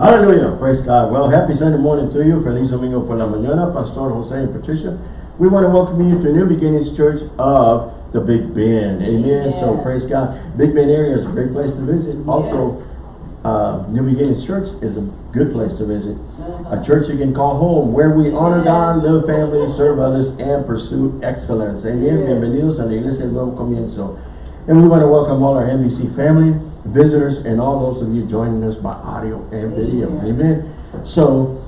Hallelujah. Praise God. Well, happy Sunday morning to you. Feliz domingo por la mañana. Pastor Jose and Patricia. We want to welcome you to New Beginnings Church of the Big Bend. Amen. So praise God. Big Bend area is a great place to visit. Also, uh, New Beginnings Church is a good place to visit. A church you can call home where we honor God, live families, serve others, and pursue excellence. Amen. Yes. Bienvenidos a la Iglesia del Nuevo Comienzo. And we want to welcome all our NBC family, visitors, and all those of you joining us by audio and video. Amen. Amen. So,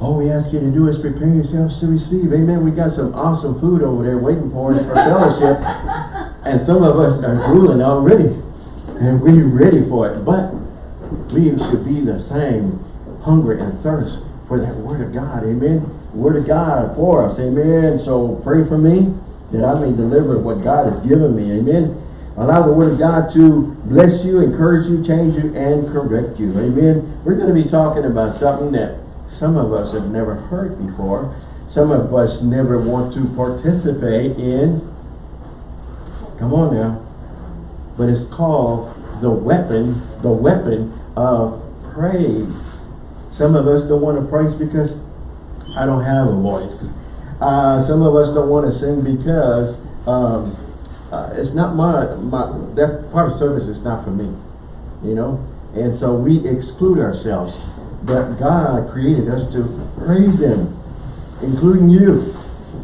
all we ask you to do is prepare yourselves to receive. Amen. We got some awesome food over there waiting for us for fellowship. And some of us are drooling already. And we're ready for it. But we should be the same hunger and thirst for that word of God. Amen. Word of God for us. Amen. So pray for me that I may deliver what God has given me. Amen. Allow the word of God to bless you, encourage you, change you, and correct you. Amen. We're going to be talking about something that some of us have never heard before. Some of us never want to participate in. Come on now. But it's called the weapon, the weapon of praise. Some of us don't want to praise because I don't have a voice. Uh, some of us don't want to sing because um, uh, it's not my, my, that part of service is not for me, you know? And so we exclude ourselves. But God created us to praise Him, including you.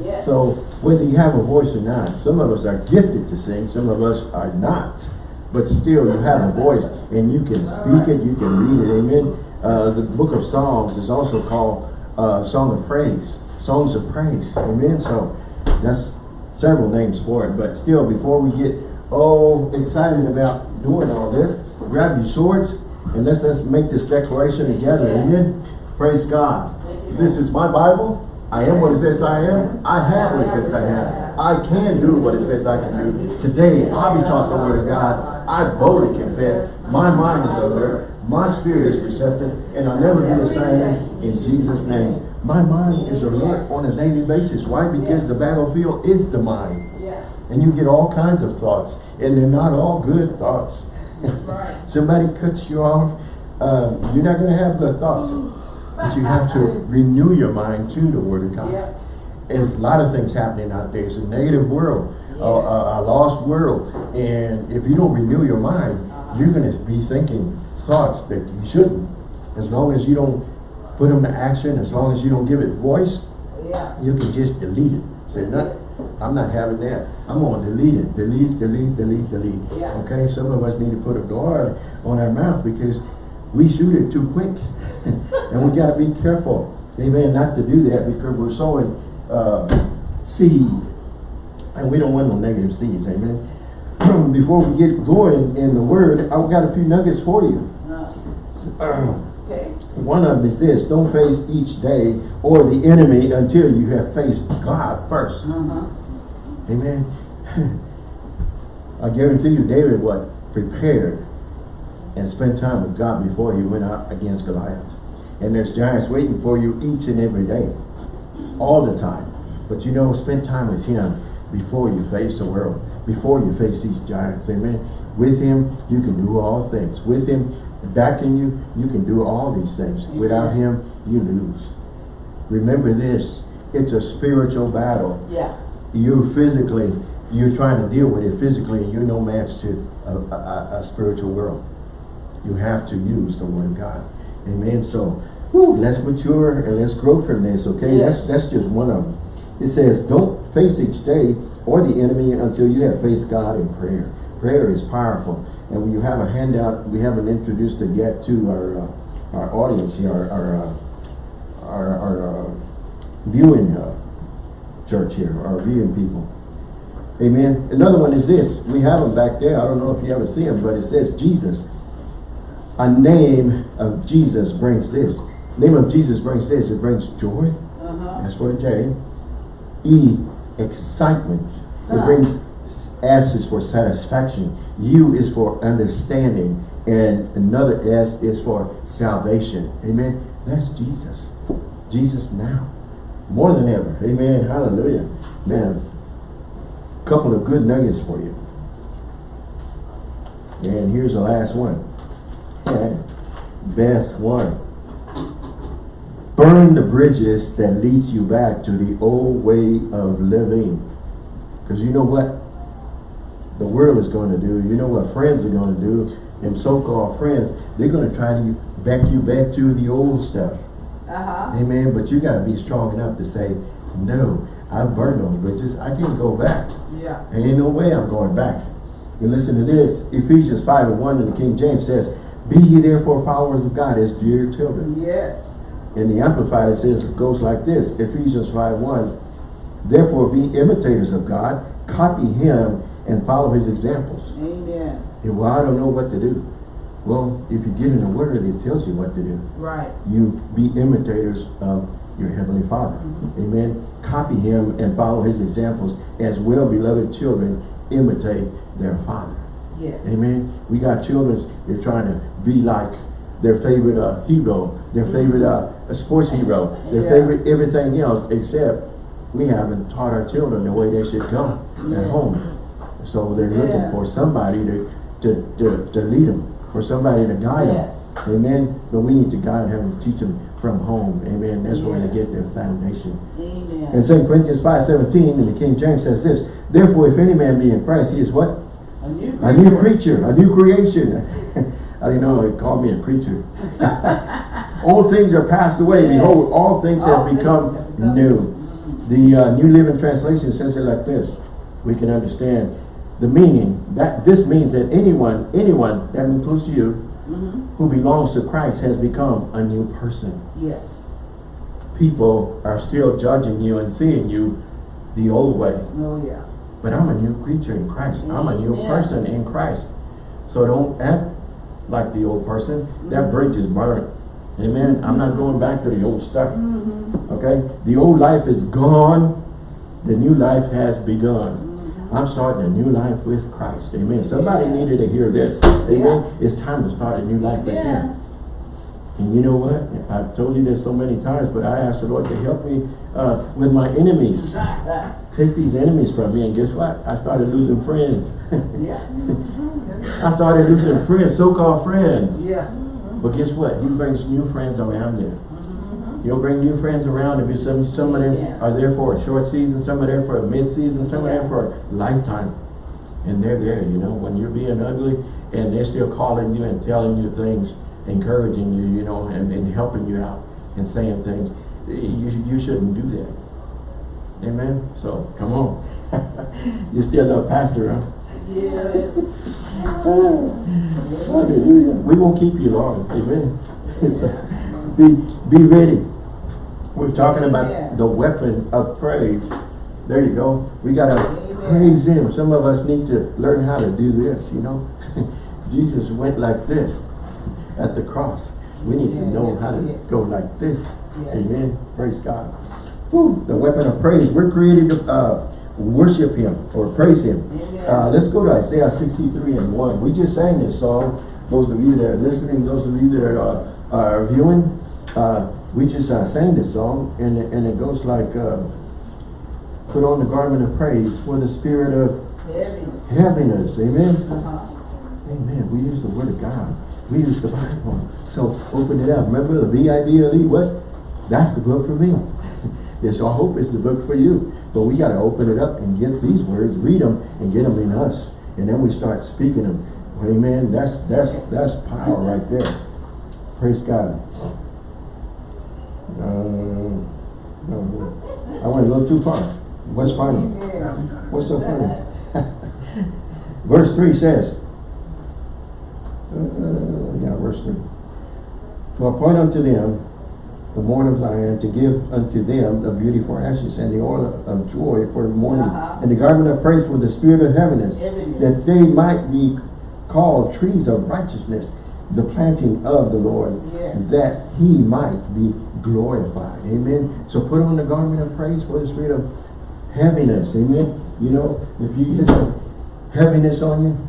Yes. So whether you have a voice or not, some of us are gifted to sing, some of us are not. But still you have a voice and you can speak it, you can read it, amen. Uh, the book of Psalms is also called uh, Song of Praise, Songs of Praise, amen. So that's several names for it. But still, before we get all excited about doing all this, grab your swords and let's, let's make this declaration together, amen. Praise God. This is my Bible. I am what it says I am. I have what it says I have. I can do what it says I can do. Today, I'll be taught the word of God. I boldly confess. My mind is alert. My spirit is receptive. And I'll never be the same in Jesus' name. My mind is alert on a daily basis. Why? Because the battlefield is the mind. Yeah. And you get all kinds of thoughts. And they're not all good thoughts. Right. Somebody cuts you off. Uh, you're not going to have good thoughts. But you have to renew your mind to the Word of God. Yeah. There's a lot of things happening out there. It's a negative world, a, a, a lost world. And if you don't renew your mind, you're going to be thinking thoughts that you shouldn't. As long as you don't put them to action, as long as you don't give it voice, Yeah. you can just delete it. Say, no, I'm not having that. I'm to delete it. Delete, delete, delete, delete. Yeah. Okay, some of us need to put a guard on our mouth because we shoot it too quick. and we got to be careful. Amen. Not to do that because we're sowing uh, seed. And we don't want no negative seeds. Amen. Before we get going in the word, I've got a few nuggets for you. Uh, Okay. One of them is this, don't face each day or the enemy until you have faced God first. Uh-huh. Amen. I guarantee you David what? Prepared and spent time with God before he went out against Goliath. And there's giants waiting for you each and every day. All the time. But you know, spend time with him before you face the world. Before you face these giants. Amen. With him, you can do all things. With him, backing you, you can do all these things. Without him, you lose. Remember this. It's a spiritual battle Yeah. you physically, you're trying to deal with it physically, and you're no match to a, a, a spiritual world. You have to use the word of God. Amen. So, whew, let's mature and let's grow from this, okay? Yes. That's that's just one of them. It says, don't face each day or the enemy until you have faced God in prayer. Prayer is powerful. And when you have a handout, we haven't introduced it yet to our uh, our audience here, our our, uh, our, our uh, viewing uh, church here, our viewing people. Amen. Another one is this. We have them back there. I don't know if you ever see them, but it says Jesus. A name of Jesus brings this. Name of Jesus brings this. It brings joy. Uh-huh. That's for the J. E, excitement. It Ah. brings, S is for satisfaction. U is for understanding. And another S is for salvation. Amen. That's Jesus. Jesus now. More than ever. Amen. Hallelujah. Man, couple of good nuggets for you. And here's the last one. Best one. Burn the bridges that leads you back to the old way of living. Because you know what world is going to do. You know what friends are going to do. And so-called friends, they're going to try to back you back to the old stuff. Uh-huh. Amen. But you got to be strong enough to say, no, I've burned those bridges. I can't go back. Yeah. Ain't no way I'm going back. You listen to this. Ephesians 5 and 1 in the King James says, Be ye therefore followers of God as dear children. Yes. In the Amplified it says, it goes like this. Ephesians 5 1. Therefore be imitators of God, copy him, and follow his examples. Amen. And well, I don't know what to do. Well, if you get in the word, it tells you what to do. Right. You be imitators of your Heavenly Father. Amen. Copy him and follow his examples as well beloved children imitate their father. Yes. Amen. We got children, they're trying to be like their favorite uh, hero, their favorite uh, sports hero, their Yeah. favorite everything else, except we haven't taught our children the way they should go Yes. at home. So they're looking for somebody to, to, to, to lead them, for somebody to guide them. Amen. But we need to guide them and teach them from home. Amen. That's where they get their foundation. Amen. And 2 Corinthians 5, 17 in the King James says this, Therefore, if any man be in Christ, he is what? a new A new creature, a new creation. I didn't know it called me a creature. all things are passed away. Yes. Behold, all things All have things become have become new. The uh, New Living Translation says it like this. We can understand the meaning. That This means that anyone, anyone, that includes you, Mm-hmm. who belongs to Christ has become a new person. Yes. People are still judging you and seeing you the old way. Oh, yeah. But I'm a new creature in Christ. I'm a new person in Christ. So don't act like the old person. That bridge is burnt. Amen. I'm not going back to the old stuff. Mm-hmm. Okay? The old life is gone. The new life has begun. I'm starting a new life with Christ. Amen. Somebody Yeah. needed to hear this. Amen. It's time to start a new life with Yeah. Him. And you know what? I've told you this so many times, but I asked the Lord to help me uh, with my enemies. Take these enemies from me, and guess what? I started losing friends. yeah. I started losing friends, so-called friends. Yeah. But guess what? He brings new friends around you. He'll bring new friends around if you some some of them are there for a short season, some are there for a mid-season, some are there for a lifetime. And they're there, you know, when you're being ugly and they're still calling you and telling you things, encouraging you, you know, and, and helping you out and saying things. You, you shouldn't do that. Amen? So, come on. you're still a pastor, huh? Yes. Hallelujah. We won't keep you long. Amen. So, be, be ready. We're talking about Amen. the weapon of praise. There you go. We got to praise Him. Some of us need to learn how to do this, you know. Jesus went like this at the cross. We need to know yes, how to did. go like this. Yes. Amen. Praise God. Woo, the weapon of praise. We're created to uh, worship Him or praise Him. Uh, let's go to Isaiah 63 and 1. We just sang this song. Those of you that are listening, those of you that are, uh, are viewing, uh, we just uh, sang this song, and, it- and it goes like, uh, Put on the garment of praise for the spirit of Heaviness. heaviness. Amen. Uh-huh. Amen. We use the word of God. We use the Bible. So open it up. Remember the B-I-B-L-E What? That's the book for me. yes, I hope it's the book for you. But we got to open it up and get these words, read them, and get them in us. And then we start speaking them. Amen. That's that's that's power right there. Praise God. Uh, no, I went a little too far. What's funny? What's so funny? Verse 3 says, uh, yeah, verse 3. To appoint unto them the mourn of Zion, to give unto them the beauty for ashes, and the oil of joy for mourning, Uh-huh. and the garment of praise for the spirit of heaviness, Heaviness. that they might be called trees of righteousness, the planting of the Lord, Yes. that he might be glorified. Amen. So put on the garment of praise for the spirit of heaviness. Amen. You know, if you get some heaviness on you,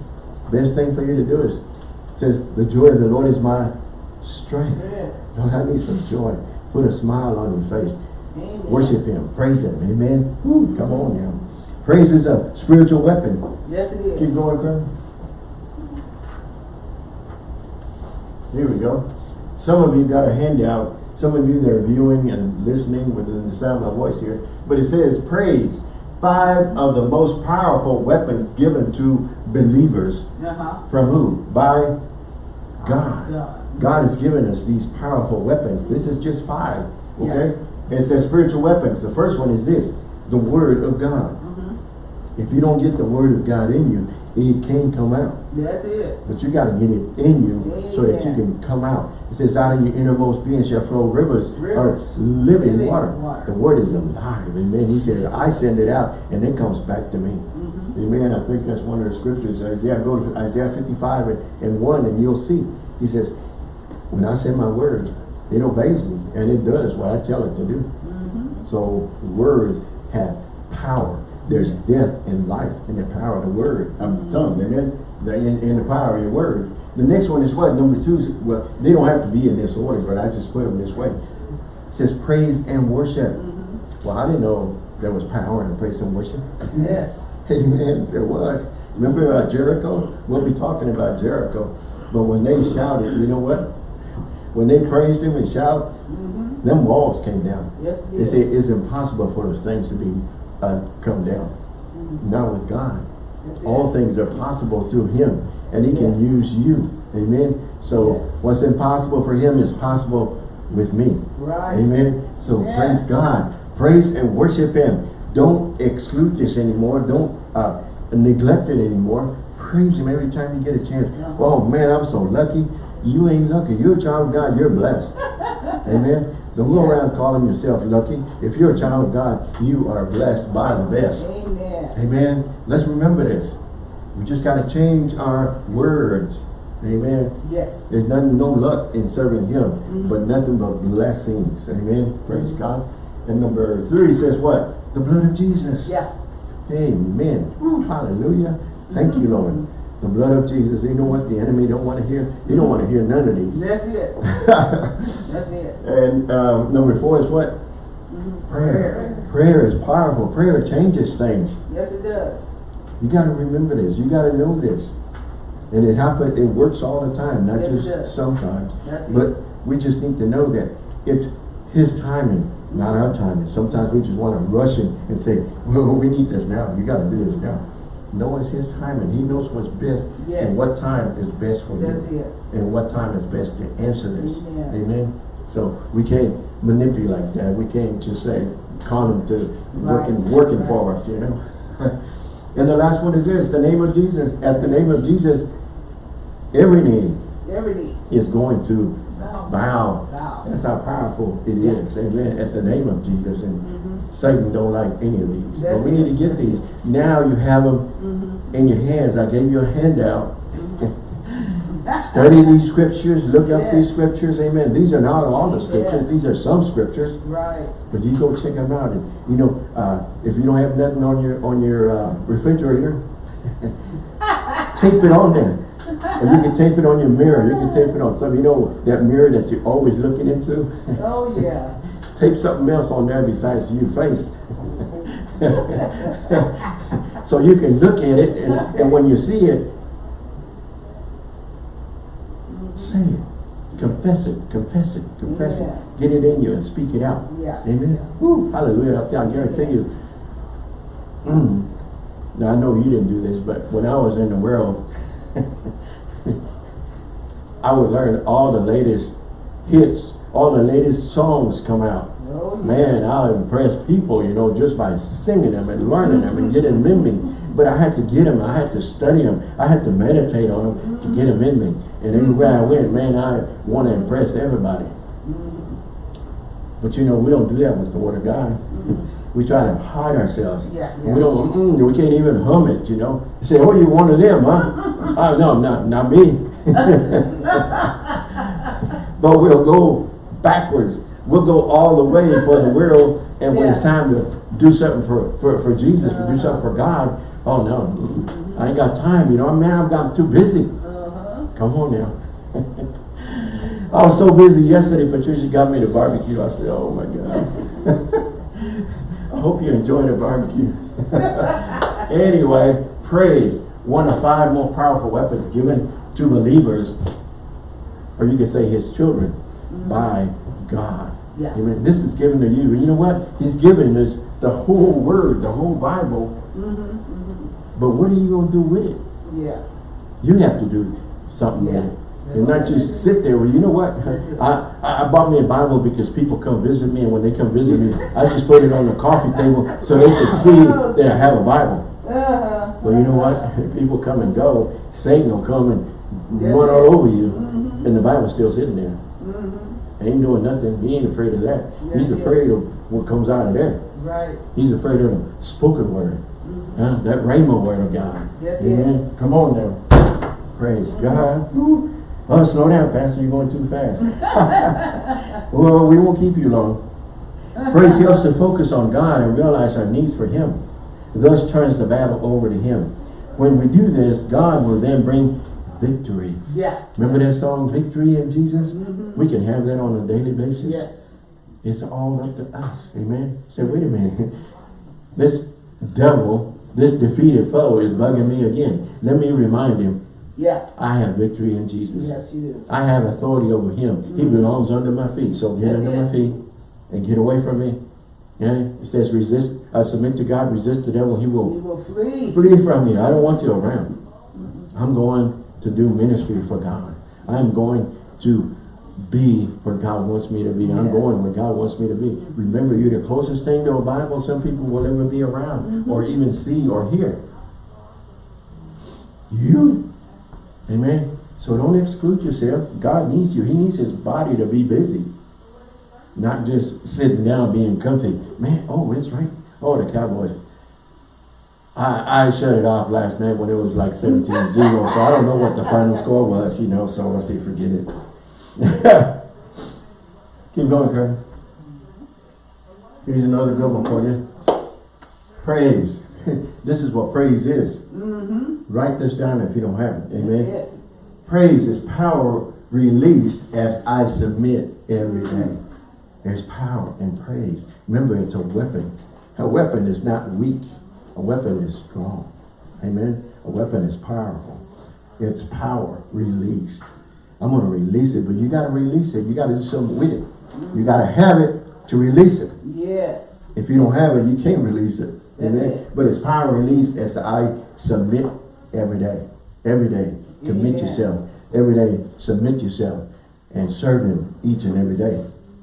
best thing for you to do is says the joy of the Lord is my strength. Yeah. Lord, I need some joy. Put a smile on your face. Amen. Worship him. Praise him. Amen. Woo, come on now. Praise is a spiritual weapon. Yes, it is. Keep going, Kurt. Here we go. Some of you got a handout some of you that are viewing and listening within the sound of my voice here, but it says praise, five of the most powerful weapons given to believers. Uh-huh. From who? By God. God. God has given us these powerful weapons. This is just five, okay? And it says spiritual weapons. The first one is this, the word of God. Mm-hmm. If you don't get the word of God in you, it can't come out. That's it. But you got to get it in you so that you can come out. It says, out of your innermost being shall flow rivers, Rivers. of living, Living water. water. The word is alive. Amen. He said, I send it out and it comes back to me. Mm-hmm. Amen. I think that's one of the scriptures. Isaiah, go to Isaiah 55 and, and 1 and you'll see. He says, when I send my word, it obeys me and it does what I tell it to do. Mm-hmm. So words have power. There's death and life in the power of the word, of the tongue, amen? The, in, in the power of your words. The next one is what? Number two, is- well, they don't have to be in this order, but I just put them this way. It says praise and worship. Mm-hmm. Well, I didn't know there was power in praise and worship. Yes. Amen, there was. Remember uh, Jericho? We'll be talking about Jericho. But when they shouted, you know what? When they praised him and shouted, Mm-hmm. them walls came down. Yes, They say it's impossible for those things to be uh, come down. Mhm. Not with God. All things are possible through Him, and He can Yes. use you. Amen. So Yes. what's impossible for Him is possible with me. Right. Amen. So Yeah. praise God. Praise and worship Him. Don't exclude this anymore. Don't uh, neglect it anymore. Praise Him every time you get a chance. Oh man, I'm so lucky. You ain't lucky. You're a child of God. You're blessed. Amen. Don't go around calling yourself lucky. If you're a child of God, you are blessed by the best. Amen. Amen. Let's remember this. We just got to change our words. Amen. Yes. There's nothing, no luck in serving Him, Mhm. but nothing but blessings. Amen. Praise God. And number three says what? The blood of Jesus. Yeah. Amen. Hallelujah. Thank you, Lord. The blood of Jesus. You know what the enemy don't want to hear? You don't want to hear none of these. That's it. That's it. and uh, number four is what? Mhm. Prayer. Prayer is powerful. Prayer changes things. Yes, it does. You got to remember this. You got to know this. And it happens, it works all the time, not Yes, just sometimes. That's it. But we just need to know that it's His timing, not our timing. Sometimes we just want to rush in and say, well, we need this now. You got to do this now. No, it's His timing. He knows what's best Yes. and what time is best for That's you. it. And what time is best to answer this. Amen. Amen. So we can't manipulate that. We can't just say, call him to working, Right. working Right. for us, you know. and the last one is this, the name of Jesus. At the name of Jesus, every knee Every knee. is going to Bow. bow. Bow. That's how powerful it Yeah. is. Amen. At the name of Jesus. And Mhm. Satan don't like any of these. but we it. need to get these. Now you have them. In your hands. I gave you a handout. Study these scriptures, look up these scriptures, amen. These are not all the scriptures, these are some scriptures, Right. but you go check them out. And you know, uh, if you don't have nothing on your on your uh, refrigerator, tape it on there. Or you can tape it on your mirror. You can tape it on some. You know that mirror that you're always looking into. Oh, yeah. tape something else on there besides your face. So you can look at it, and, and when you see it, say it, confess it, confess it, confess Yeah. it, get it in you and speak it out. Yeah. Amen. Woo, hallelujah. I guarantee you. Mm. Now I know you didn't do this, but when I was in the world, I would learn all the latest hits, all the latest songs come out. Man, I'll impress people, you know, just by singing them and learning them and getting them in me. But I had to get them, I had to study them, I had to meditate on them to get them in me. And everywhere I went, man, I want to impress everybody. But you know, we don't do that with the Word of God. We try to hide ourselves. Yeah, yeah. We don't, mm, we can't even hum it, you know. You say, oh, you one of them, huh? oh, no, not, not me. but we'll go backwards. We'll go all the way for the world, and when it's time to do something for, for, for Jesus, to do something for God, oh no, mm, I ain't got time, you know, man, I've got too busy. Uh-huh. Come on now. I was so busy yesterday, Patricia got me the barbecue. I said, oh my God. I hope you enjoyed the barbecue. anyway, praise. One of five more powerful weapons given to believers, or you can say his children, by God. Yeah. Amen. This is given to you. And you know what? He's given us the whole word, the whole Bible. Mm-hmm, But what are you going to do with it? Yeah. You have to do something with Yeah. it. And not just sit there. Well, you know what? I, I bought me a Bible because people come visit me, and when they come visit me, I just put it on the coffee table so they can see that I have a Bible. Uh-huh. Well, you know what? People come and go. Satan will come and run all over you, Mhm. and the Bible's still sitting there. Ain't doing nothing. He ain't afraid of that. He's afraid of what comes out of there. Right. He's afraid of the spoken word. Mm-hmm. Huh? That rhema word of God. That's Amen. Come on now. Praise God. Woo. Oh, slow down, Pastor. You're going too fast. well, we won't keep you long. Praise helps to focus on God and realize our needs for Him. Thus turns the battle over to Him. When we do this, God will then bring victory. Yeah. Remember that song, Victory in Jesus? Mhm. We can have that on a daily basis. Yes. It's all up to us. Amen. Say, wait a minute. This devil, this defeated foe is bugging me again. Let me remind him, Yeah. I have victory in Jesus. Yes, you do. I have authority over him. He Mhm. belongs under my feet. So get That's under it. my feet and get away from me. Yeah, it says resist, uh, submit to God, resist the devil, he will You will flee. flee from you. I don't want you around. I'm going to do ministry for God. I'm going to be where God wants me to be. I'm going where God wants me to be. Remember, you're the closest thing to a Bible some people will ever be around mm-hmm. or even see or hear. You. Amen. So don't exclude yourself. God needs you. He needs his body to be busy. Not just sitting down being comfy. Man, oh, it's right. Oh, the Cowboys. I, I shut it off last night when it was like 17-0, so I don't know what the final score was, you know, so I say forget it. Keep going, Kurt. Here's another good one for you. Praise. this is what praise is. Mm-hmm. Write this down if you don't have it. Amen. It. Praise is power released as I submit every day. There's power in praise. Remember, it's a weapon. A weapon is not weak. A weapon is strong. Amen. A weapon is powerful. It's power released. I'm going to release it, but you got to release it. You got to do something with it. You got to have it to release it. Yes. If you don't have it, you can't release it. Amen. it. But it's power released as I submit every day. Every day. Commit Amen. yourself. Every day. Submit yourself. And serve him each and every day.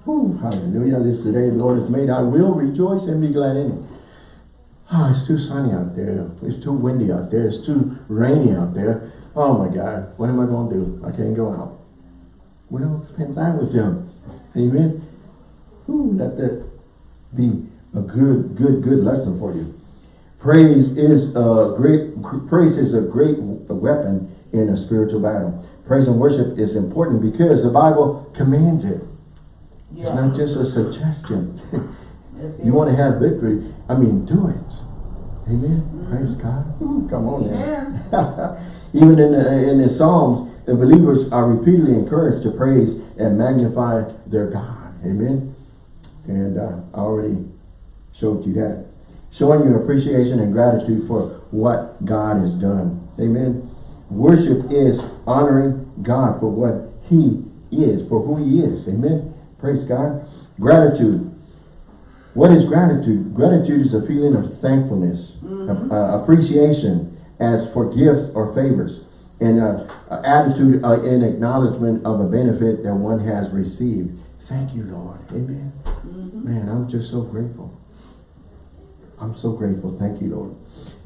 Whew, hallelujah. This is the day the Lord has made. I will rejoice and be glad in it. Ah, it's too sunny out there. It's too windy out there. It's too rainy out there. Oh my God. What am I going to do? I can't go out. Well, spend time with him. Amen. Ooh, let that be a good, good, good lesson for you. Praise is a great, praise is a great weapon in a spiritual battle. Praise and worship is important because the Bible commands it. It's not just a suggestion. You want to have victory, I mean, do it. Amen. Praise God. Ooh, come on now. Even in the, in the Psalms, the believers are repeatedly encouraged to praise and magnify their God. Amen. And uh, I already showed you that. Showing your appreciation and gratitude for what God has done. Amen. Worship is honoring God for what he is, for who he is. Amen. Praise God. Gratitude. What is gratitude? Gratitude is a feeling of thankfulness, Mhm. uh, appreciation as for gifts or favors, and uh, a attitude uh, in acknowledgement of a benefit that one has received. Thank you, Lord. Amen. Mhm. Man, I'm just so grateful. I'm so grateful. Thank you, Lord.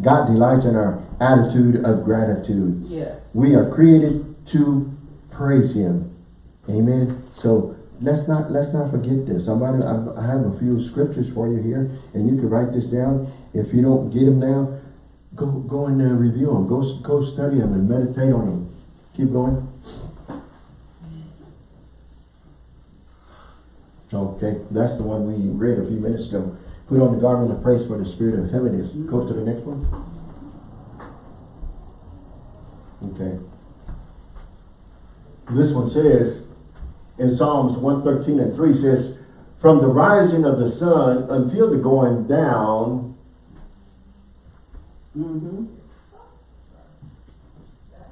God delights in our attitude of gratitude. Yes. We are created to praise Him. Amen. So let's not let's not forget this. Somebody, I have a few scriptures for you here, and you can write this down. If you don't get them now, go go and uh, review them. Go go study them and meditate on them. Keep going. Okay, that's the one we read a few minutes ago. Put on the garment of praise for the spirit of heaviness. Go to the next one. Okay. This one says, in Psalms 113 and 3 says, From the rising of the sun until the going down Mm-hmm.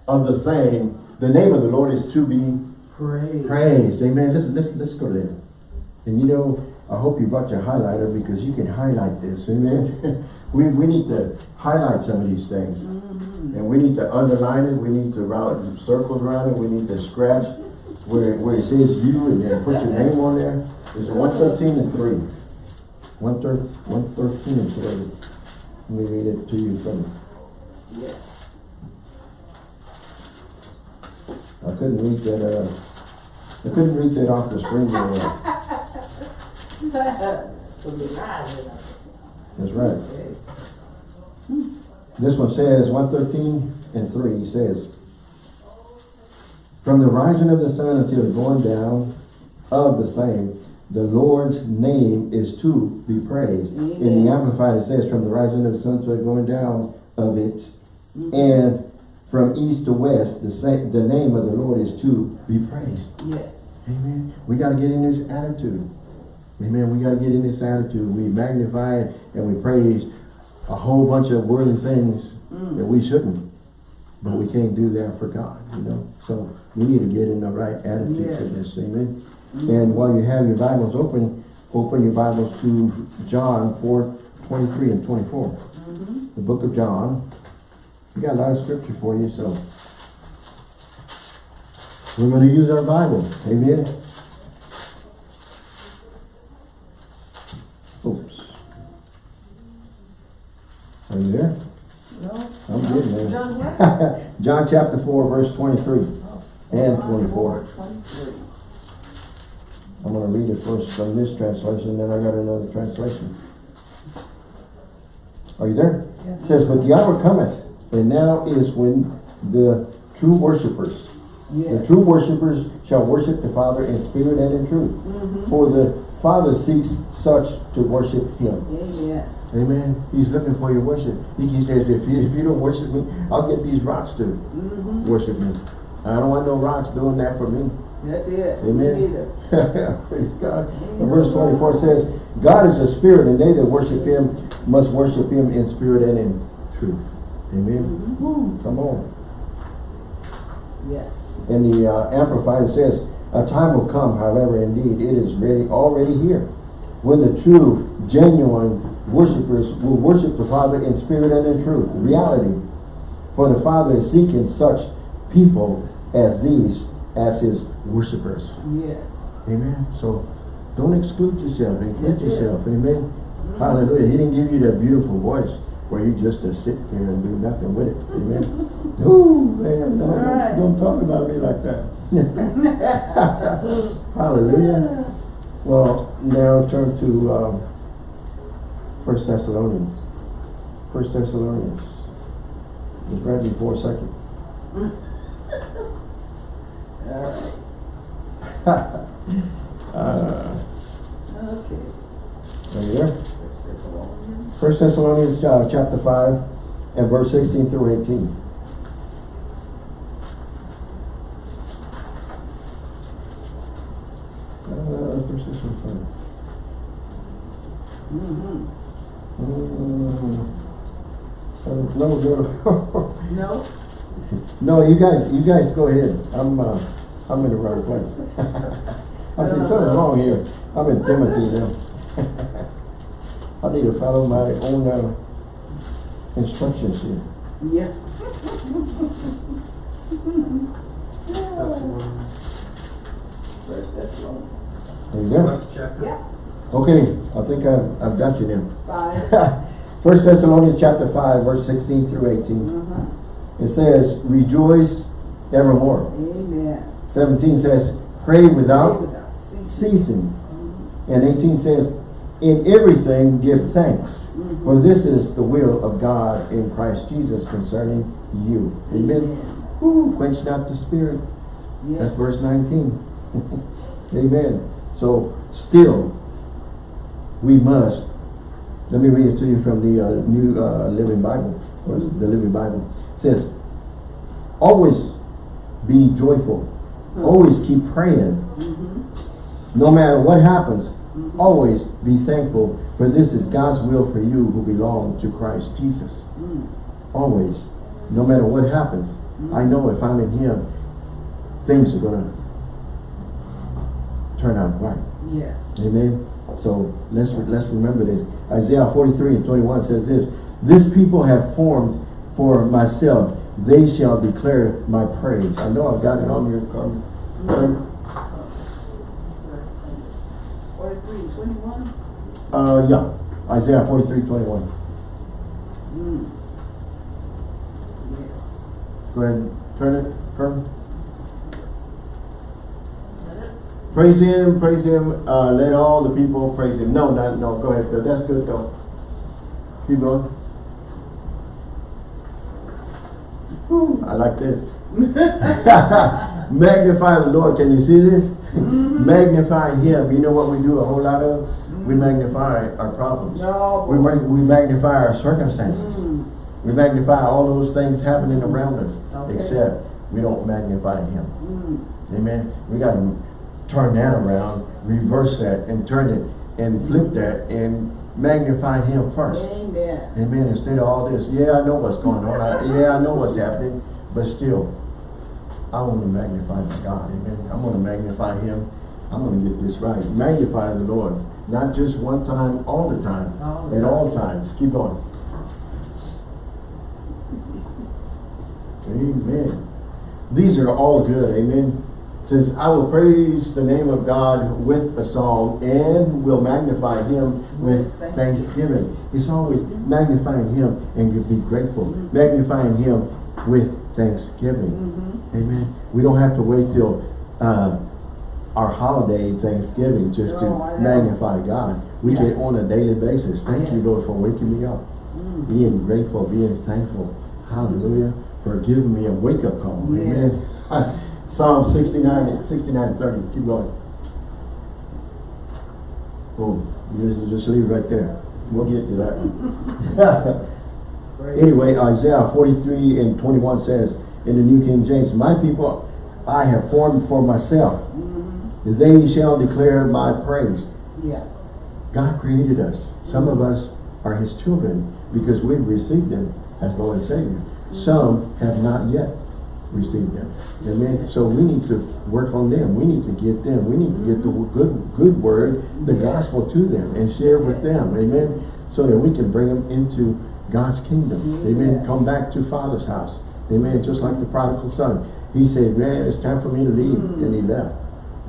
of the same, the name of the Lord is to be praised. Praise, amen. Let's, let's, let's go there. And you know, I hope you brought your highlighter because you can highlight this, amen. we, we need to highlight some of these things. And we need to underline it, we need to round circles around it, we need to scratch where, where it says you and then put your name on there. It's one thirteen and three. One thir- one thirteen and three. Let me read it to you from, Yes. I couldn't read that, uh, I couldn't read that off the screen very well. So we rise in us. That's right. This one says, one thirteen and three He says, From the rising of the sun until the going down of the same, the Lord's name is to be praised. In the Amplified, it says, from the rising of the sun to the going down of it, mm-hmm. and from east to west, the same, the name of the Lord is to be praised. Yes. Amen. We gotta get in this attitude. Amen. We gotta get in this attitude. We magnify and we praise a whole bunch of worldly things mm. that we shouldn't. But we can't do that for God, you know? So we need to get in the right attitude to this. Amen. Mm-hmm. And while you have your Bibles open, open your Bibles to John 4, 23 and 24. Mm-hmm. The book of John. We got a lot of scripture for you, so we're going to use our Bible. Amen. Oops. Are you there? No? I'm getting there. John what? John chapter 4, verse 23 and 24. Twenty-three. I'm going to read it first from this translation, then I got another translation. Are you there? It says, But the hour cometh, and now is when the true worshipers, the true worshipers shall worship the Father in spirit and in truth. Mm-hmm. For the Father seeks such to worship him. Amen. Amen. He's looking for your worship. He, says, if you, if you don't worship me, I'll get these rocks to Mm-hmm. worship me. I don't want no rocks doing that for me. That's it. Amen. Praise God. And verse 24 says, God is a spirit, and they that worship him must worship him in spirit and in truth. Amen. Woo, come on. Yes. And the uh, Amplified says, A time will come, however, indeed, it is ready, already here, when the true, genuine worshipers will worship the Father in spirit and in truth, reality. For the Father is seeking such people as these, as his worshipers. Yes. Amen. So don't exclude yourself, include yourself. Amen. Hallelujah. He didn't give you that beautiful voice where you just to sit there and do nothing with it. Amen. Ooh, man, don't, right. don't talk about me like that. Hallelujah. Well, now turn to um, First Thessalonians. First Thessalonians. Just right before second. All Uh. Okay. are you there? First Thessalonians uh, chapter five and verse sixteen through eighteen. Uh, First Thessalonians five. Mm-hmm. Mm, uh, No, no, No? no, you guys, you guys go ahead. I'm, uh, I'm in the wrong place. I see something wrong here. I'm in Timothy now. I need to follow my own, uh, instructions here. Yeah. First Thessalonians. Are you there? Yeah. Okay, I think I've, I've got you now. Five. First Thessalonians chapter five, verse sixteen through eighteen. Uh-huh. It says, rejoice evermore. Amen. Seventeen says, pray without ceasing. And eighteen says, in everything give thanks, for this is the will of God in Christ Jesus concerning you. Amen. Quench not the spirit. Yes. That's verse 19. Amen. So, still, we must, let me read it to you from the uh, New uh, Living Bible, or the Living Bible. It says, always be joyful. Always keep praying. Mm-hmm. No matter what happens, always be thankful, for this is God's will for you who belong to Christ Jesus. Mm. Always. No matter what happens, I know if I'm in Him, things are going to turn out right. Yes. Amen. So let's let's remember this. Isaiah 43 and 21 says this: This people have formed for myself; they shall declare my praise. I know I've got it on your card. Forty-three, twenty-one? Uh, yeah, Isaiah 43, 21. Mm. Yes. Go ahead, turn it, Kermit. Praise him, praise him, uh, let all the people praise him. No, not, no, go ahead, Bill, that's good, go. Keep going. Whew, I like this. Magnify the Lord, can you see this? Magnify him, you know what we do a whole lot of? We magnify our problems. No. We, we magnify our circumstances. Mm. We magnify all those things happening around us, Okay. except we don't magnify him. Mm. Amen. We got to turn that around, reverse that, and turn it and flip that and magnify Him first. Amen. Amen. Instead of all this, yeah, I know what's going on. I, yeah, I know what's happening, but still, I want to magnify my God. Amen. I'm going to magnify Him. I'm going to get this right. Magnify the Lord, not just one time, all the time, at all times. Keep going. Amen. These are all good. Amen. Says, I will praise the name of God with a song and will magnify him with thanksgiving. It's always magnifying him and be grateful. Magnifying him with thanksgiving. Mm-hmm. Amen. We don't have to wait till uh, our holiday Thanksgiving just No, to magnify God. We Yeah. get on a daily basis. Thank you, Lord, for waking me up Mm. being grateful, being thankful. Hallelujah. For giving me a wake up call. Amen. Psalm 69, 69 30. Keep going. Boom. You just, just leave right there. We'll get to that anyway, Isaiah 43 and 21 says in the New King James, My people I have formed for myself. Mhm. They shall declare my praise. Yeah. God created us. Some of us are his children because we've received him as Lord and Savior. Some have not yet received him. Amen. So we need to work on them. We need to get them. We need to get the good good word, the Yes. gospel to them and share with them. Amen. So that we can bring them into God's kingdom. Amen. Yes. Come back to Father's house. Amen. Just like the prodigal son. He said, man, it's time for me to leave. Mm. And he left.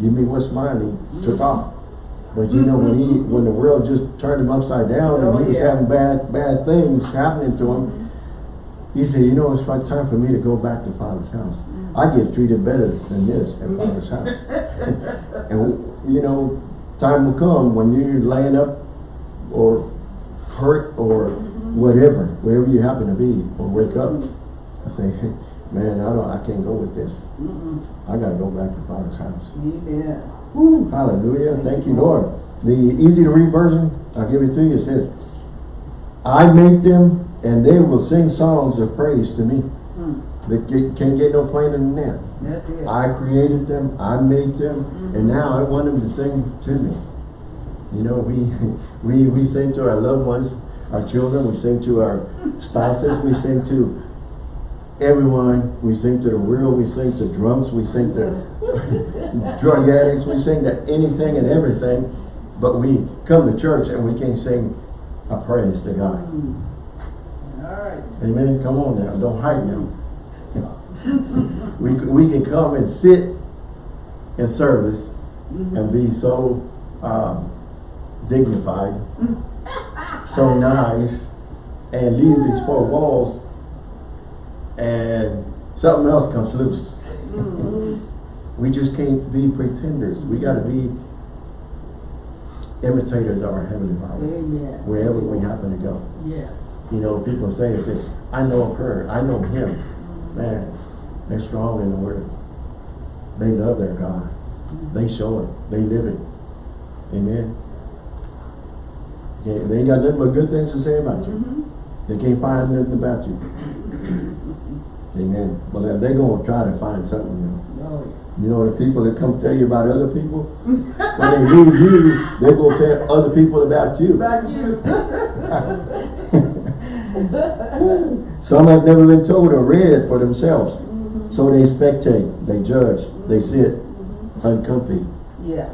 Give me what's mine. He mm. took off. But you know, when he when the world just turned him upside down and Oh, he was having bad bad things happening to him, mm-hmm. he said, you know, it's time for me to go back to Father's house. Mm. I get treated better than this at Father's house. and you know, time will come when you're laying up or hurt or whatever, wherever you happen to be, or wake up. I say, hey, man, I don't I can't go with this. Mm-mm. I gotta go back to Father's house. Amen. Woo, hallelujah. Thank you, Lord. The easy to read version, I'll give it to you. It says, I make them and they will sing songs of praise to me. Mm. They can't get no plainer than that. That's it. I created them, I made them, and now I want them to sing to me. You know, we, we, we sing to our loved ones, our children, we sing to our spouses, we sing to everyone, we sing to the real, we sing to drunks, we sing to drug addicts, we sing to anything and everything, but we come to church and we can't sing a praise to God. Mm. All right. Amen. Come on now. Don't hide now. we, we can come and sit in service and be so um, dignified, so nice, and leave these four walls and something else comes loose. Mhm. We just can't be pretenders. We got to be imitators of our Heavenly Father Amen. wherever we happen to go. Yes. You know, people say, say, I know her, I know him. Man, they're strong in the word. They love their God. They show it. They live it. Amen. Okay, they ain't got nothing but good things to say about you. Mhm. They can't find nothing about you. Amen. But they're going to try to find something new. No. You know, the people that come tell you about other people, when they leave you, they're going to tell other people about you. About you. Some have never been told or read for themselves. So they spectate, they judge, they sit uncomfy. yeah.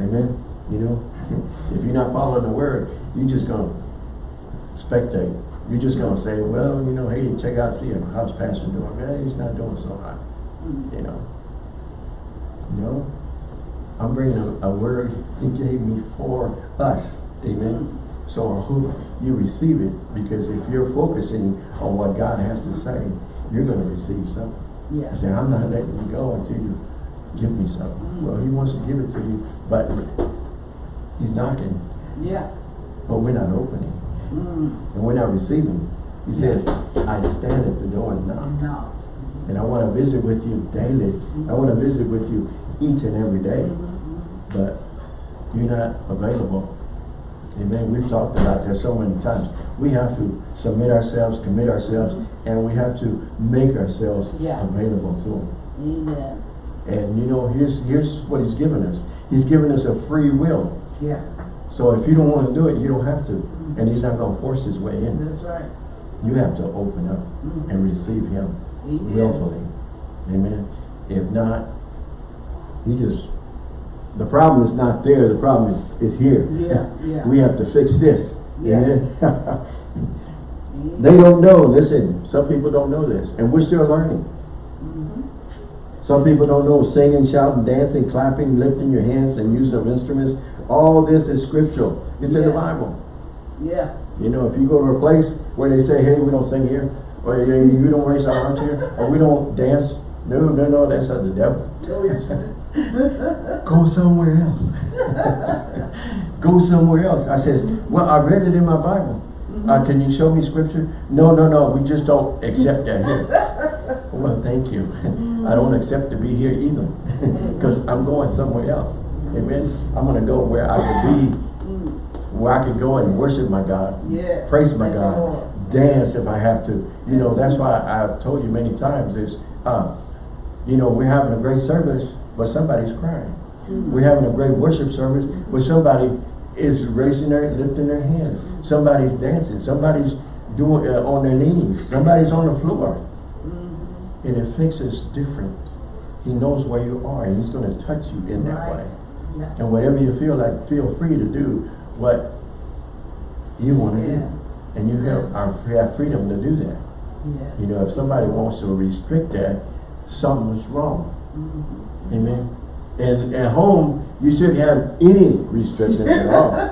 Amen? You know, if you're not following the word, you're just gonna spectate. You're just gonna say, well, you know, hey, check out, see how's pastor doing? Man, he's not doing so hot, Mm. you know. No, I'm bringing a, a word he gave me for us. Amen. So I hope you receive it because if you're focusing on what God has to say, you're gonna receive something. Yeah. I say, I'm not letting you go until you give me something. Well, he wants to give it to you, but he's knocking, Yeah. but we're not opening, Mm. and we're not receiving. He says, I stand at the door and knock, No. and I want to visit with you daily. I want to visit with you each and every day, Mm-hmm. but you're not available. Amen. We've talked about that so many times. We have to submit ourselves, commit ourselves, and we have to make ourselves Yeah. available to him. Amen. And you know, here's here's what he's given us. He's given us a free will. Yeah. So if you don't want to do it, you don't have to. And he's not going to force his way in. That's right. You have to open up Mhm. and receive him Amen. willfully. Amen. If not, he just, the problem is not there. The problem is, is here. Yeah, yeah. we have to fix this. Yeah. Amen. They don't know. Listen, some people don't know this. And we're still learning. Mhm. Some people don't know singing, shouting, dancing, clapping, lifting your hands and use of instruments. All this is scriptural. It's in the Bible. Yeah. You know, if you go to a place where they say, hey, we don't sing here, or you don't raise our arms here, or we don't dance, no, no, no, that's of the devil. Go somewhere else. go somewhere else. I says, well, I read it in my Bible. Uh, can you show me scripture? No, no, no, we just don't accept that here. well, thank you. I don't accept to be here either because I'm going somewhere else. Amen. I'm going to go where I can be, where I can go and worship my God. Yes. Praise my Thank God. Dance if I have to. You know, that's why I've told you many times is, uh, you know, we're having a great service, but somebody's crying. Mm. We're having a great worship service, but somebody is raising their, lifting their hands. Somebody's dancing. Somebody's doing uh, on their knees. Somebody's on the floor. Mhm. And it fixes different. He knows where you are, and he's going to touch you in that way. Yeah. And whatever you feel like, feel free to do what you want to Yeah. do. And you have, have freedom to do that. Yes. You know, if somebody wants to restrict that, something's wrong. Mhm. Amen. And at home, you shouldn't have any restrictions at all.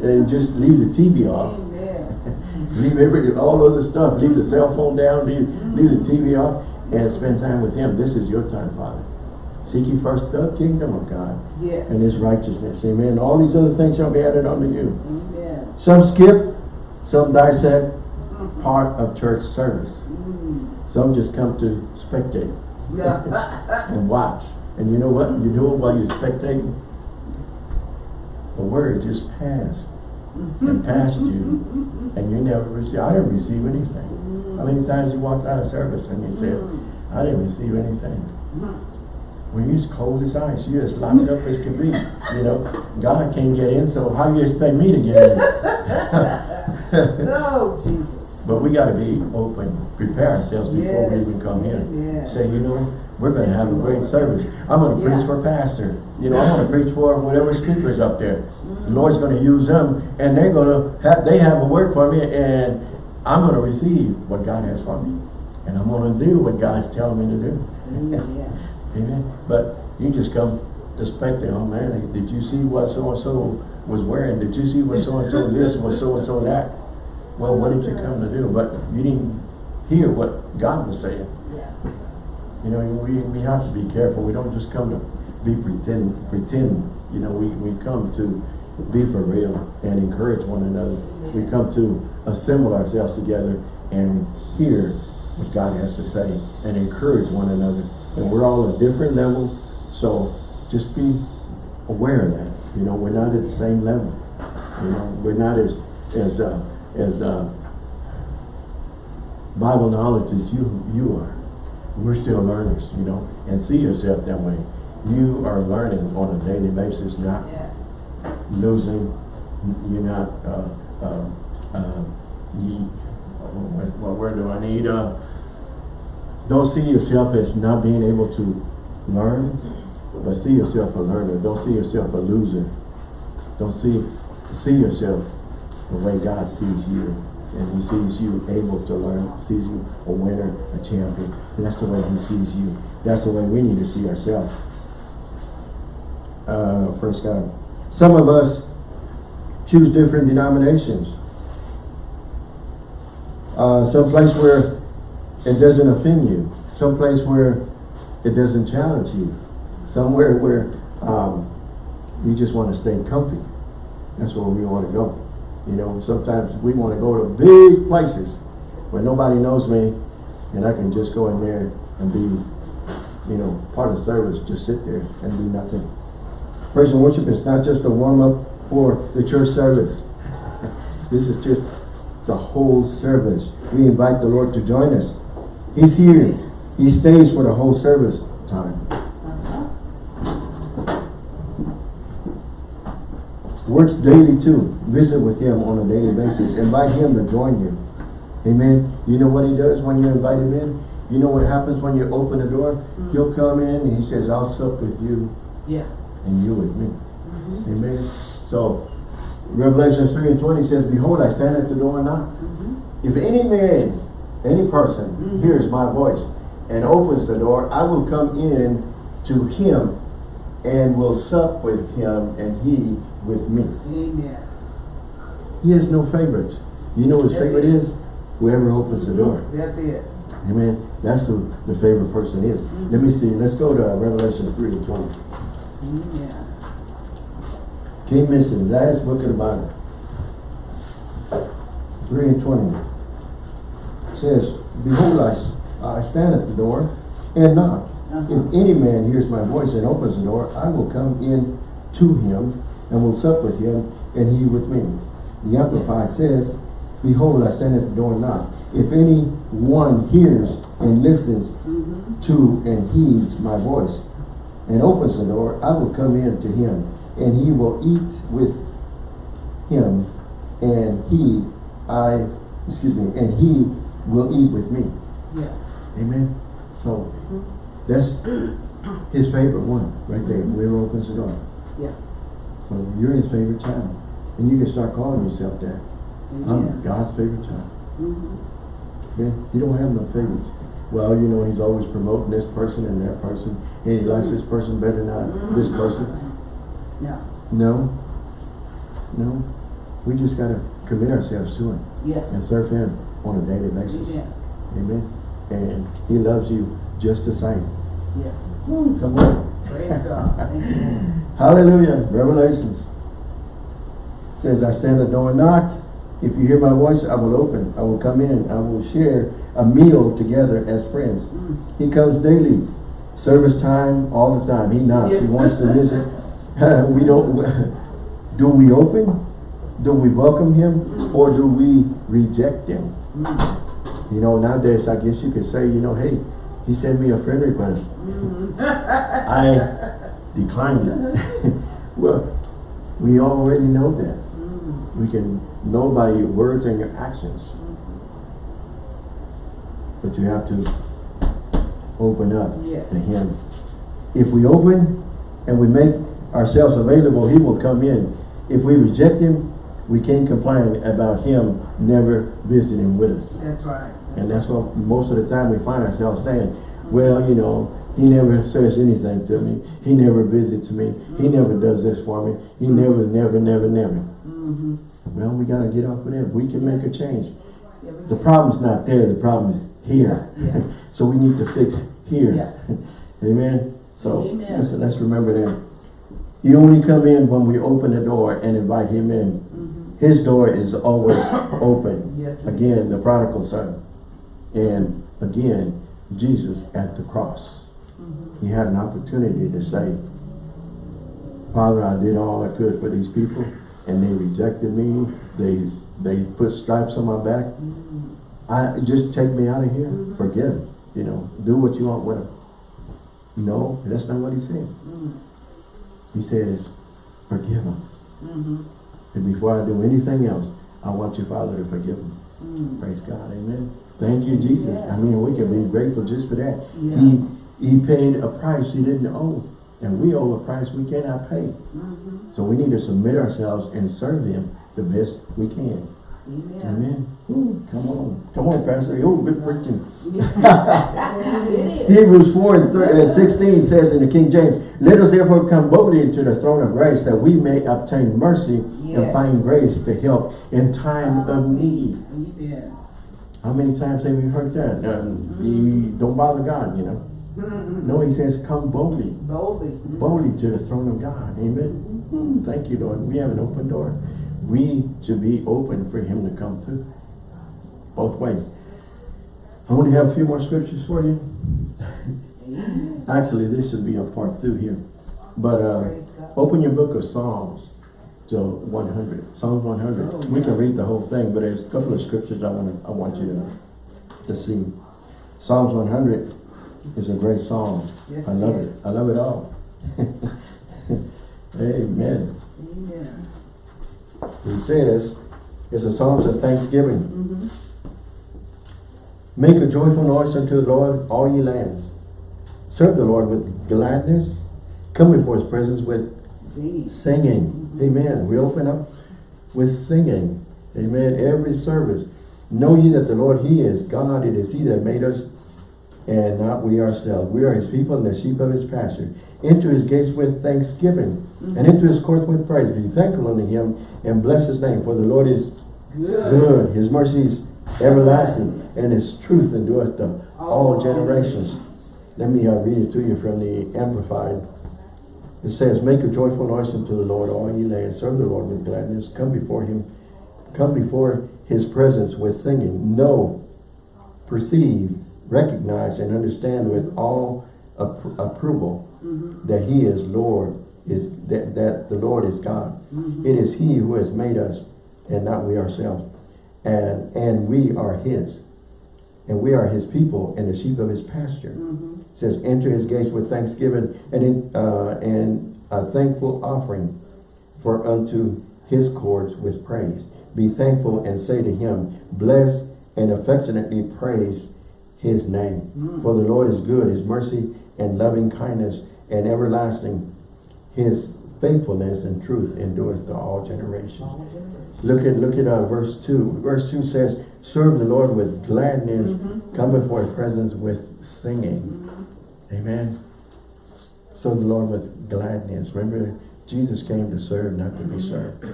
And just leave the TV off. Leave every, all other stuff. Leave the cell phone down. Leave, leave the TV off. And spend time with Him. This is your time, Father. Seek ye first the kingdom of God Yes. and His righteousness. Amen. All these other things shall be added unto you. Amen. Some skip, some dissect part of church service. Mm. Some just come to spectate Yeah. and watch. And you know what you're doing while you're spectating? The word just passed and passed you and you never received, I didn't receive anything. How many times you walked out of service and you said, I didn't receive anything? Well, you're as cold as ice. You're as locked up as can be. You know, God can't get in, so how do you expect me to get in? No, Jesus. But we gotta be open, prepare ourselves before we even come here. Say, you know, we're gonna have a great service. I'm gonna preach for pastor. You know, I'm gonna preach for whatever speakers up there. Mm. The Lord's gonna use them and they're gonna have, they have a word for me and I'm gonna receive what God has for me. And I'm gonna do what God's telling me to do. Amen. Amen. But you just come to spectate, oh man, did you see what so-and-so was wearing? Did you see what so-and-so this, what so-and-so that? Well, what did you come to do? But you didn't hear what God was saying. Yeah. You know, we, we have to be careful. We don't just come to be pretend, pretend. You know, we, we come to be for real and encourage one another. We come to assemble ourselves together and hear what God has to say and encourage one another. And we're all at different levels, so just be aware of that. You know, we're not at the same level. You know, we're not as as uh, as uh, Bible knowledge as you you are. We're still learners, you know, and see yourself that way. You are learning on a daily basis, not Yeah. losing. You're not. Uh, uh, uh, you, what, what word do I need? Uh, don't see yourself as not being able to learn But see yourself a learner. Don't see yourself a loser. Don't see see yourself the way God sees you. And he sees you able to learn, sees you a winner, a champion. And that's the way he sees you. That's the way we need to see ourselves. Uh, praise God. Some of us choose different denominations. Uh, some place where it doesn't offend you. Some place where it doesn't challenge you. Somewhere where um, you just want to stay comfy. That's where we want to go. You know, sometimes we want to go to big places where nobody knows me and I can just go in there and be, you know, part of the service, just sit there and do nothing. Praise and worship is not just a warm up for the church service. This is just the whole service. We invite the Lord to join us. He's here. He stays for the whole service time. Works daily too. Visit with him on a daily basis. Invite him to join you. Amen. You know what he does when you invite him in? You know what happens when you open the door? Mm-hmm. He'll come in and he says, I'll sup with you Yeah. and you with me. Mm-hmm. Amen. So Revelation 3 and 20 says, Behold, I stand at the door and knock. Mm-hmm. If any man, any person Mhm. hears my voice and opens the door, I will come in to him and will sup with him and he with me. Amen. He has no favorites. You know his That's favorite it. is? Whoever opens the door. That's it. Amen. That's who the favorite person is. Let me see. Let's go to Revelation 3 and 20. Yeah. Can't miss it. Last book of the Bible. 3 and 20. Says, Behold, I, I stand at the door and knock. Uh-huh. If any man hears my voice and opens the door, I will come in to him and will sup with him and he with me. The Amplified says, Behold, I stand at the door and knock. If any one hears and listens Mm-hmm. to and heeds my voice and opens the door, I will come in to him and he will eat with him and he, I, excuse me, and he will eat with me. Yeah. Amen. So mm-hmm. that's his favorite one right there. Mm-hmm. Whoever opens the door. Yeah. So you're his favorite child. And you can start calling yourself that. I'm God's favorite child. Mhm. Okay? He don't have no favorites. Well, you know, he's always promoting this person and that person. And he likes this person better than this mm-hmm. person. Yeah. No. No. We just gotta commit ourselves to him Yeah. and serve him on a daily basis. Yeah. Amen. And he loves you just the same. Yeah. Woo, come on. Praise God. Hallelujah. Revelations says, I stand at the door and knock. If you hear my voice, I will open. I will come in. I will share a meal together as friends. Mm. He comes daily. Service time, all the time. He knocks. He wants to visit. we don't, do we open? Do we welcome him? Or do we reject him? You know, nowadays, I guess you could say, you know, hey, he sent me a friend request. Mm. I declined it. well, we already know that. Mm. We can know by your words and your actions. But you have to open up Yes. to Him. If we open and we make ourselves available, He will come in. If we reject Him, we can't complain about Him never visiting with us. That's right. And that's what most of the time we find ourselves saying, well, you know, he never says anything to me. He never visits me. He never does this for me. He never, never, never, never. Mm-hmm. Well, we got to get off of that. We can make a change. Yeah, The problem's not there. The problem is here. Yeah. so we need to fix here. Yeah. Amen. So Amen. let's, let's remember that. He only come in when we open the door and invite him in. His door is always open. Yes. Again, the prodigal son. And again, Jesus at the cross. Mhm. He had an opportunity to say, Father, I did all I could for these people and they rejected me. They they put stripes on my back. Mhm. I just take me out of here. Mhm. Forget them. You know, do what you want with them. No, that's not what he said. Mhm. He says, forgive them. And before I do anything else, I want you, Father, to forgive them. Mhm. Praise God. Amen. Thank you, Jesus. Yeah. I mean, we can be grateful just for that. Yeah. He he paid a price he didn't owe. And we owe a price we cannot pay. Mhm. So we need to submit ourselves and serve him the best we can. Amen. Amen. Come on. Come on, Pastor. Oh, good preaching. Hebrews 4 and, thir- and 16 says in the King James, Let us therefore come boldly into the throne of grace that we may obtain mercy and find grace to help in time of need. Amen. How many times have we heard that? Um, you don't bother God, you know. Mhm. No, he says, come boldly, Boldly. boldly to the throne of God. Amen. Mm, Thank you, Lord. We have an open door. We should be open for him to come through. Both ways. I only have a few more scriptures for you. Actually, this should be a part two here. But uh, open your book of Psalms to 100. Psalms 100. Oh, we can read the whole thing, but there's a couple of scriptures I want I want you to, to see. Psalms 100 is a great psalm. Yes, I love yes. it. I love it all. Amen. Amen. He says, it's a Psalms of thanksgiving. Mhm. Make a joyful noise unto the Lord, all ye lands. Serve the Lord with gladness. Come before his presence with See. singing. Amen. We open up with singing. Amen. Every service. Know ye that the Lord, he is God. It is he that made us and not we ourselves. We are his people and the sheep of his pasture. Into his gates with thanksgiving and into his courts with praise. Be thankful unto him and bless his name. For the Lord is Good. good. His mercies everlasting and his truth endureth to all generations. Let me uh, read it to you from the Amplified. It says, Make a joyful noise unto the Lord, all ye lands. Serve the Lord with gladness. Come before him. Come before his presence with singing. Know, perceive, recognize, and understand with all appro- approval Mhm. that he is Lord, is that, that the Lord is God. Mhm. It is he who has made us and not we ourselves. And, and we are his. And we are his people and the sheep of his pasture. Mhm. It says, enter his gates with thanksgiving and, in, uh, and a thankful offering for unto his courts with praise. Be thankful and say to him, bless and affectionately praise his name. Mm. For the Lord is good, his mercy and loving kindness and everlasting. His faithfulness and truth endureth to all generations. All generations. Look at look at uh, verse 2. Verse 2 says, Serve the Lord with gladness, Mhm. come before his presence with singing. Mhm. Amen. Serve the Lord with gladness. Remember, Jesus came to serve, not to be served.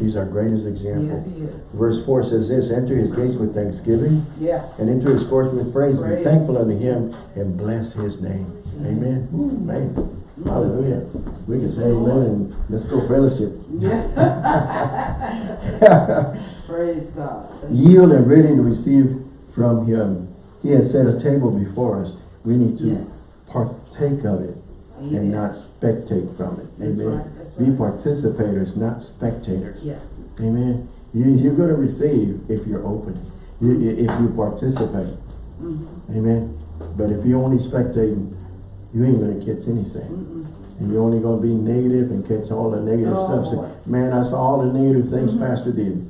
He's our greatest example. Yes. Verse 4 says this, Enter his gates with thanksgiving, Yeah. and into his courts with praise. Be thankful unto him, and bless his name. Amen. Ooh, man. Hallelujah. We can say amen and let's go fellowship. Yeah. Praise God. Yield and ready to receive from him. He has set a table before us. We need to Yes. partake of it Amen. and not spectate from it. That's Amen. right, Be participators, not spectators. Yeah. Amen. You, you're going to receive if you're open. You, if you participate. Mhm. Amen. But if you only spectate, you ain't going to catch anything. Mm-mm. And you're only going to be negative and catch all the negative Oh, stuff. Say. Man, I saw all the negative things Mhm. Pastor did.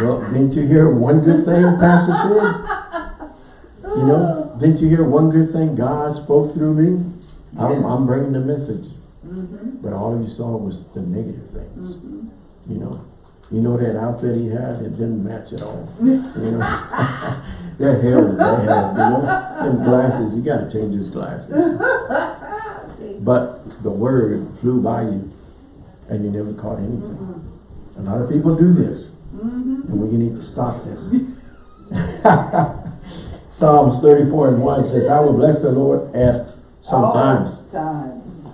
well, didn't you hear one good thing Pastor said? You know, didn't you hear one good thing God spoke through me? I'm, I'm bringing the message. Mhm. But all you saw was the negative things. Mhm. You know, you know that outfit he had, it didn't match at all. You know, that hair was bad. You know, them glasses, you got to change his glasses. But the word flew by you, and you never caught anything. A lot of people do this, and we need to stop this. Psalms 34 and 1 says, I will bless the Lord at sometimes, All times.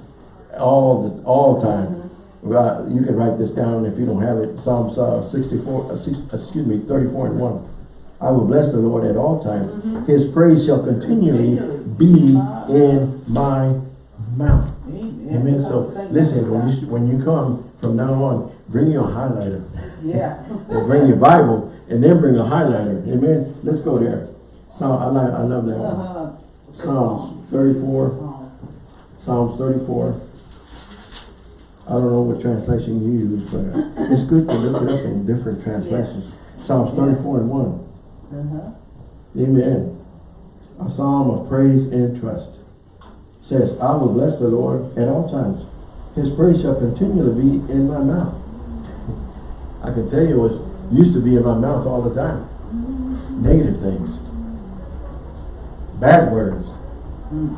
all the all times. Right, you can write this down if you don't have it. Psalms uh, 64, uh, six, excuse me, 34 and 1. I will bless the Lord at all times. Mhm. His praise shall continually be in my mouth. Amen. Amen. So listen, when you when you come from now on, bring your highlighter Yeah. or bring your Bible and then bring a highlighter. Amen. Let's go there. So I like I love that one. Uh-huh. Psalms 34. Psalm. Psalms 34. I don't know what translation you use, but uh, it's good to look it up in different translations. Psalms 34 and 1. Uh-huh. Amen. A psalm of praise and trust. says, I will bless the Lord at all times. His praise shall continually be in my mouth. I can tell you what used to be in my mouth all the time. Negative things. Bad words.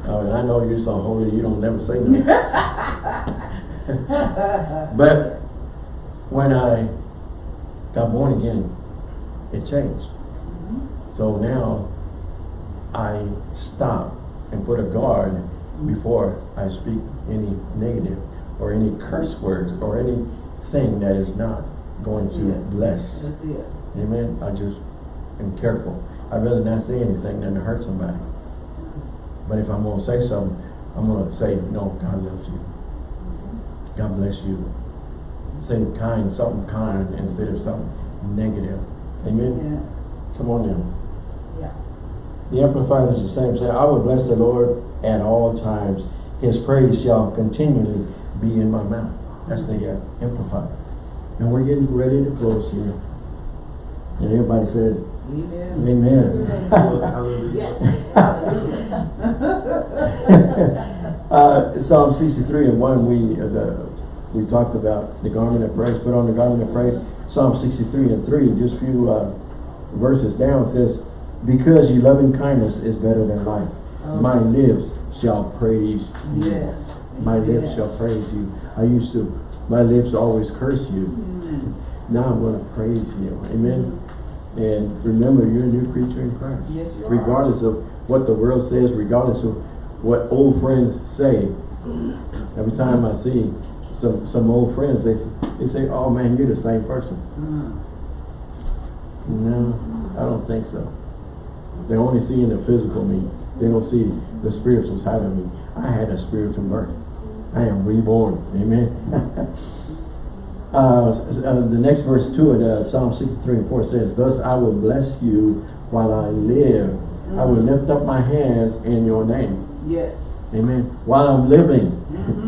Oh, I know you're so holy, you don't never say nothing. but when I got born again, it changed. Mm-hmm. So now I stop and put a guard mm-hmm. before I speak any negative or any curse words or anything that is not going to Yeah. bless. Amen. I just am careful. I'd rather not say anything than to hurt somebody. But if I'm gonna say something, I'm gonna say, no, God loves you. God bless you. Say kind, something kind instead of something negative. Amen. Yeah, Come on now. yeah. The Amplified is the same. Say, I will bless the Lord at all times. His praise shall continually be in my mouth. That's the uh, Amplified. And we're getting ready to close here. And everybody said, Amen. Amen. Hallelujah. Yes. Uh, Psalm 63 and 1, we, uh, the, we talked about the garment of praise, put on the garment of praise. Psalm 63 and 3, just a few uh, verses down, says, Because your loving kindness is better than life. My lips shall praise you. Yes. My lips Yes. shall praise you. I used to, my lips always curse you. Mm. Now I'm going to praise you. Amen. And remember, you're a new creature in Christ. Yes, you are. regardless of what the world says, regardless of what old friends say. Every time I see some some old friends, they they say, "Oh man, you're the same person." Mm. No, I don't think so. They only see in the physical me. They don't see the spiritual side of me. I had a spiritual birth. I am reborn. Amen. Uh, uh, the next verse to it, uh, Psalm 63 and 4 says, Thus I will bless you while I live. I will lift up my hands in your name. Yes. Amen. While I'm living. Mm-hmm. Praise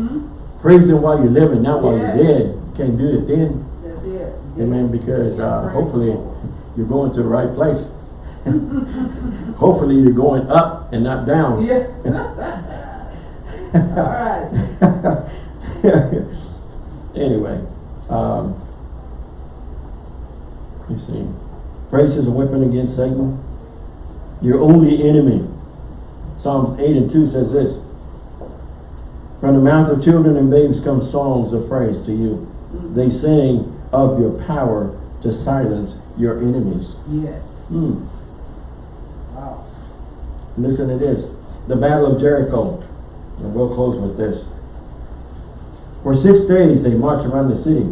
him while you're living, not while Yes. you're dead. Can't do it then. That's it. Amen. Because uh, hopefully you're going to the right place. hopefully you're going up and not down. Yeah. All right. anyway, um, you see, praise is a weapon against Satan, your only enemy. Psalms 8 and 2 says this, From the mouth of children and babes come songs of praise to you. They sing of your power to silence your enemies. Yes. Hmm. Wow. Listen to this. The Battle of Jericho. And we'll close with this. For six days they marched around the city.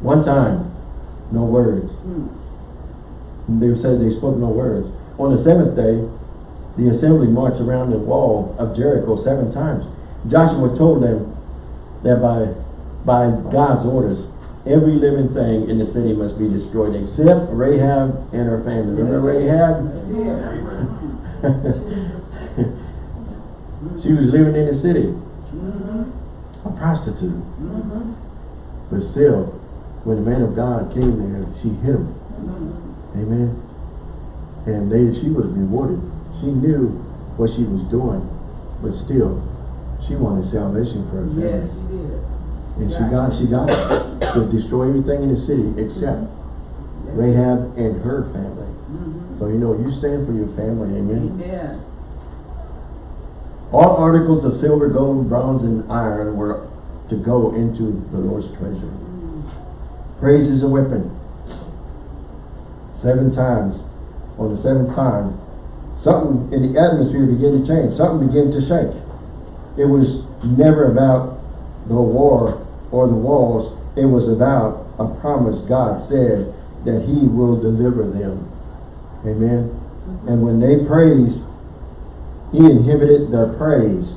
One time, no words. Mm. And They said they spoke no words. On the seventh day, the assembly marched around the wall of Jericho seven times. Joshua told them that by, by God's orders, every living thing in the city must be destroyed except Rahab and her family. Remember Rahab? She was living in the city, a prostitute. But still, when the man of God came there, she hit him. Amen. And they, she was rewarded. She knew what she was doing, but still, she wanted salvation for her family. Yes, you did. And she got, she got it. To destroy everything in the city except Rahab and her family. Mm-hmm. So you know, you stand for your family, amen. Amen. All articles of silver, gold, bronze, and iron were to go into the Lord's treasure. Praise is a weapon. Seven times. On the seventh time, something in the atmosphere began to change. Something began to shake. It was never about the war or the walls. It was about a promise God said that he will deliver them. Amen. Mm-hmm. And when they praised, he inhibited their praise.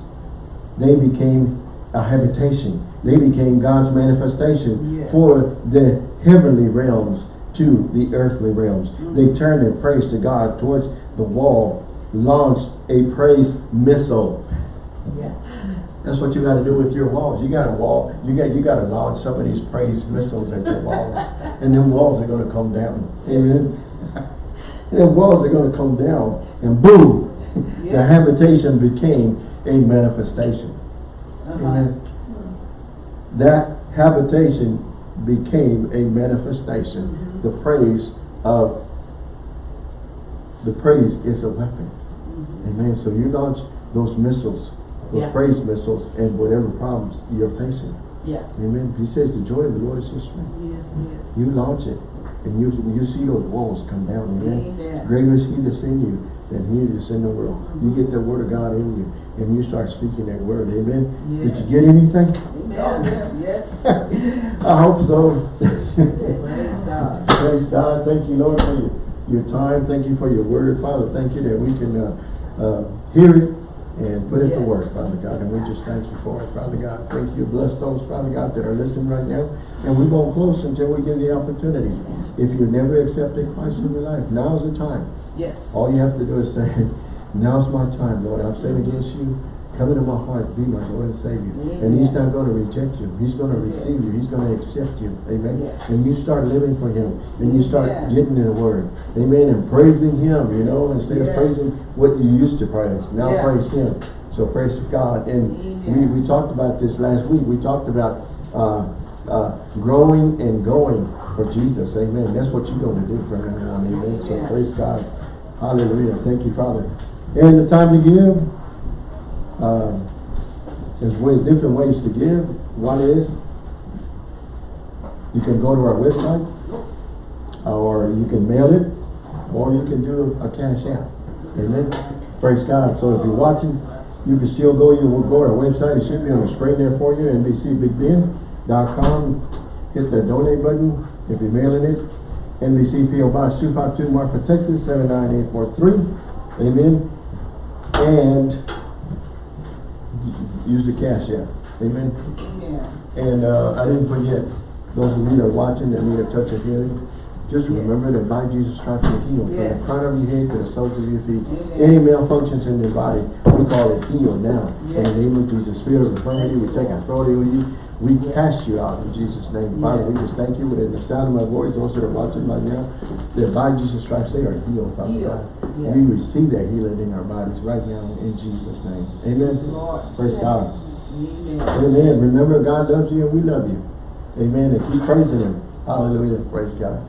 They became a habitation. They became God's manifestation Yes. for the heavenly realms to the earthly realms. Mm-hmm. They turned their praise to God towards the wall, launched a praise missile. Yeah. That's what you got to do with your walls. You got a wall. You got you got to launch some of these praise missiles at your walls, and then walls are going to come down. Amen. and then walls are going to come down, and boom, the habitation became a manifestation. Uh-huh. Amen. That habitation became a manifestation. The praise of, the praise is a weapon. Amen. So you launch those missiles, those Yeah. praise missiles, and whatever problems you're facing. Yeah. Amen. He says the joy of the Lord is your strength. Yes, yes. You launch it, and you you see those walls come down. Amen. Amen. Greater is He that's in you than He that's in the world. You get the word of God in you, and you start speaking that word. Amen. Did you get anything? Amen. Yes. I hope so. Praise God. Praise God. Thank you, Lord, for your, your time. Thank you for your word, Father. Thank you that we can uh, uh, hear it and put it to work, Father God. And we just thank you for it, Father God. Thank you. Bless those, Father God, that are listening right now. And we won't close until we get the opportunity. If you never accepted Christ in your life, now's the time. Yes. All you have to do is say, now's my time, Lord. I've sinned against you. Come into my heart. Be my Lord and Savior. And He's not going to reject you. He's going to receive you. He's going to accept you. Amen. Yes. And you start living for Him. And you start Yeah. getting in the Word. Amen. And praising Him, you know, instead of praising what you used to praise. Now Yeah. praise Him. So praise God. And we, Amen. we talked about this last week. We talked about uh, uh, growing and going for Jesus. Amen. That's what you're going to do from now on. Amen. So Amen. praise God. Hallelujah. Thank you, Father. And the time to give. Um, there's way, different ways to give. One is you can go to our website, or you can mail it, or you can do a cash app. Amen. Praise God. So if you're watching, you can still go. You will go to our website. It should be on the screen there for you. NBCBigBend.com. Hit the donate button if you're mailing it. NBC PO Box 252 Marfa, Texas 79843. Amen. And use the cash app. Amen. Amen. And uh, I didn't forget, those of you that are watching that need a touch of healing, just Yes. remember that by Jesus stripes you're healed. From the Yes. crown of your head to the soles of your feet. Amen. Any malfunctions in your body, we call it healed now. In the Yes. name of Jesus, spirit of infirmity, we take authority with you. We cast you out in Jesus' name. Father, we just thank you within the sound of my voice, those that are watching right now, that by Jesus stripes they are healed, Father Healed. God. Yes. We receive that healing in our bodies right now in Jesus' name. Amen. Lord. Praise God. Amen. Amen. Remember, God loves you and we love you. Amen. And keep praising Him. Hallelujah. Praise God.